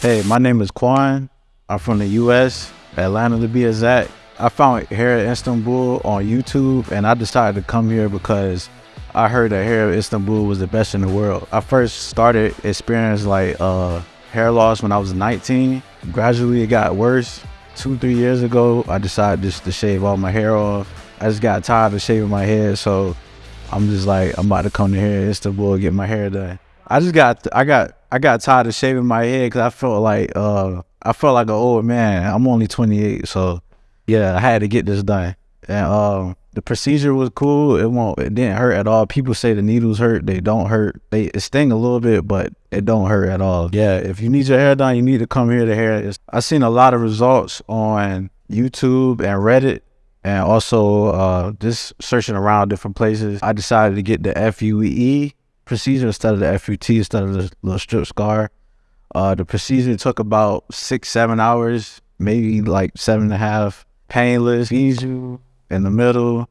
Hey, my name is Quan. I'm from the U.S., Atlanta to be exact. I found hair in Istanbul on YouTube, and I decided to come here because I heard that hair in Istanbul was the best in the world. I first started experiencing like uh, hair loss when I was 19. Gradually, it got worse. Two, three years ago, I decided just to shave all my hair off. I just got tired of shaving my head, so I'm just like, I'm about to come to here in Istanbul and get my hair done. I just got, I got, I got tired of shaving my head because I felt like, uh, I felt like an old man. I'm only 28, so yeah, I had to get this done. And um, the procedure was cool. It won't, it didn't hurt at all. People say the needles hurt. They don't hurt. They sting a little bit, but it don't hurt at all. Yeah, if you need your hair done, you need to come here to hair. I seen a lot of results on YouTube and Reddit and also uh, just searching around different places. I decided to get the FUE procedure instead of the FUT instead of the little strip scar. Uh, the procedure took about six, seven hours, maybe like seven and a half. Painless, you in the middle.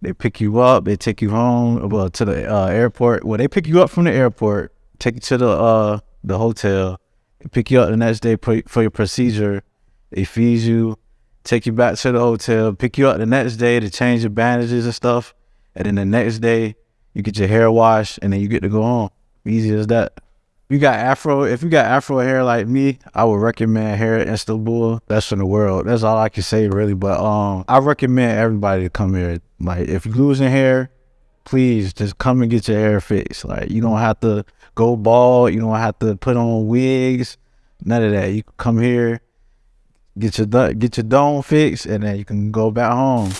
They pick you up, they take you home, well, to the uh, airport. Well, they pick you up from the airport, take you to the uh, the hotel, they pick you up the next day for your procedure. They feed you, take you back to the hotel, pick you up the next day to change your bandages and stuff. And then the next day, you get your hair washed and then you get to go home. Easy as that. You got afro, if you got afro hair like me, I would recommend Hair Istanbul. Best in the world. That's all I can say really. But um, I recommend everybody to come here. Like if you're losing hair, please just come and get your hair fixed. Like you don't have to go bald. You don't have to put on wigs. None of that. You come here, get your get your dome fixed, and then you can go back home.